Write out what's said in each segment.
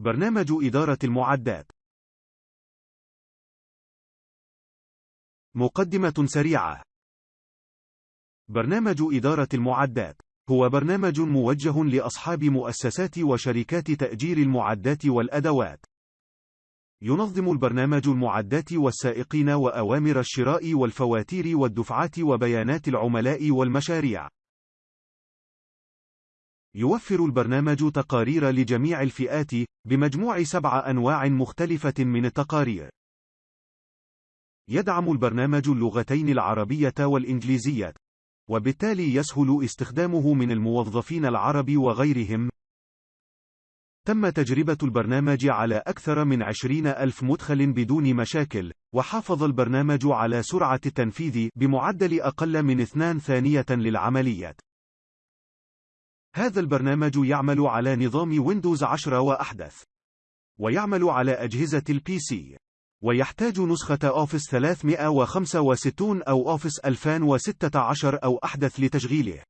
برنامج إدارة المعدات. مقدمة سريعة. برنامج إدارة المعدات. هو برنامج موجه لأصحاب مؤسسات وشركات تأجير المعدات والأدوات. ينظم البرنامج المعدات والسائقين وأوامر الشراء والفواتير والدفعات وبيانات العملاء والمشاريع. يوفر البرنامج تقارير لجميع الفئات بمجموع سبع أنواع مختلفة من التقارير. يدعم البرنامج اللغتين العربية والإنجليزية وبالتالي يسهل استخدامه من الموظفين العرب وغيرهم. تم تجربة البرنامج على أكثر من عشرين ألف مدخل بدون مشاكل وحافظ البرنامج على سرعة التنفيذ بمعدل أقل من اثنان ثانية للعمليات. هذا البرنامج يعمل على نظام Windows 10 وأحدث ويعمل على أجهزة ال PC ويحتاج نسخة Office 365 أو Office 2016 أو أحدث لتشغيله.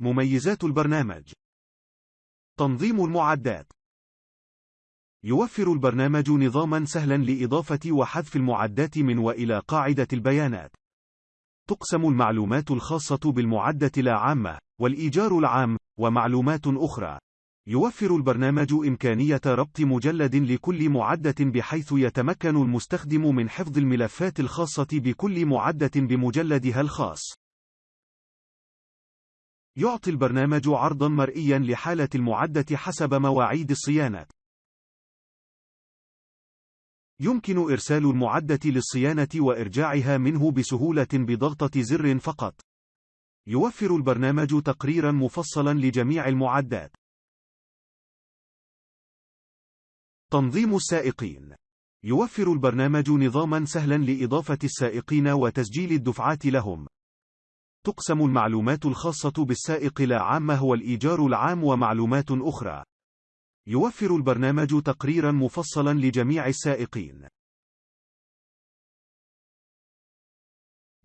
مميزات البرنامج. تنظيم المعدات. يوفر البرنامج نظاما سهلا لإضافة وحذف المعدات من وإلى قاعدة البيانات. تقسم المعلومات الخاصة بالمعدة لا عامة والإيجار العام ومعلومات أخرى يوفر البرنامج إمكانية ربط مجلد لكل معدة بحيث يتمكن المستخدم من حفظ الملفات الخاصة بكل معدة بمجلدها الخاص. يعطي البرنامج عرضا مرئيا لحالة المعدة حسب مواعيد الصيانة. يمكن إرسال المعدة للصيانة وإرجاعها منه بسهولة بضغطة زر فقط. يوفر البرنامج تقريرا مفصلا لجميع المعدات. تنظيم السائقين يوفر البرنامج نظاما سهلا لإضافة السائقين وتسجيل الدفعات لهم. تقسم المعلومات الخاصة بالسائق لا عامة والإيجار العام ومعلومات أخرى. يوفر البرنامج تقريرا مفصلا لجميع السائقين.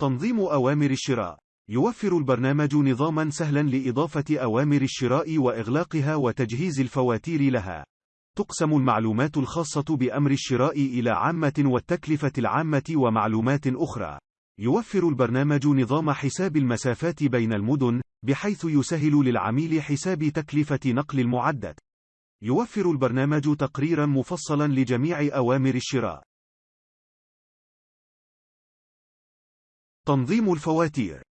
تنظيم أوامر الشراء يوفر البرنامج نظاما سهلا لإضافة أوامر الشراء وإغلاقها وتجهيز الفواتير لها. تقسم المعلومات الخاصة بأمر الشراء إلى عامة والتكلفة العامة ومعلومات أخرى. يوفر البرنامج نظام حساب المسافات بين المدن، بحيث يسهل للعميل حساب تكلفة نقل المعدة. يوفر البرنامج تقريرا مفصلا لجميع أوامر الشراء. تنظيم الفواتير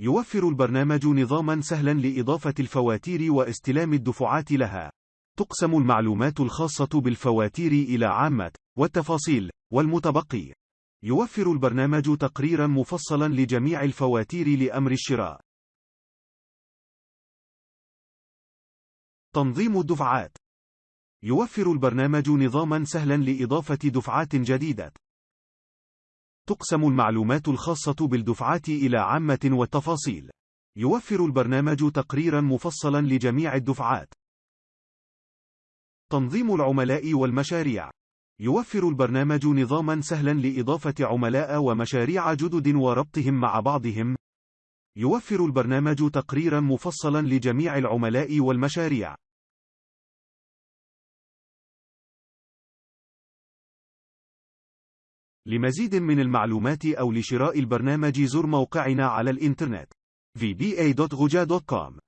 يوفر البرنامج نظاما سهلا لإضافة الفواتير واستلام الدفعات لها. تقسم المعلومات الخاصة بالفواتير إلى عامة، والتفاصيل، والمتبقي. يوفر البرنامج تقريرا مفصلا لجميع الفواتير لأمر الشراء. تنظيم الدفعات يوفر البرنامج نظاما سهلا لإضافة دفعات جديدة. تقسم المعلومات الخاصة بالدفعات إلى عامة والتفاصيل. يوفر البرنامج تقريرا مفصلا لجميع الدفعات. تنظيم العملاء والمشاريع يوفر البرنامج نظاما سهلا لإضافة عملاء ومشاريع جدد وربطهم مع بعضهم يوفر البرنامج تقريرا مفصلا لجميع العملاء والمشاريع لمزيد من المعلومات أو لشراء البرنامج زر موقعنا على الإنترنت vba.guja.com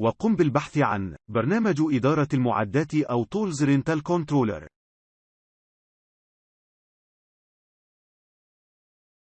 وقم بالبحث عن برنامج إدارة المعدات أو Tools Rental Controller.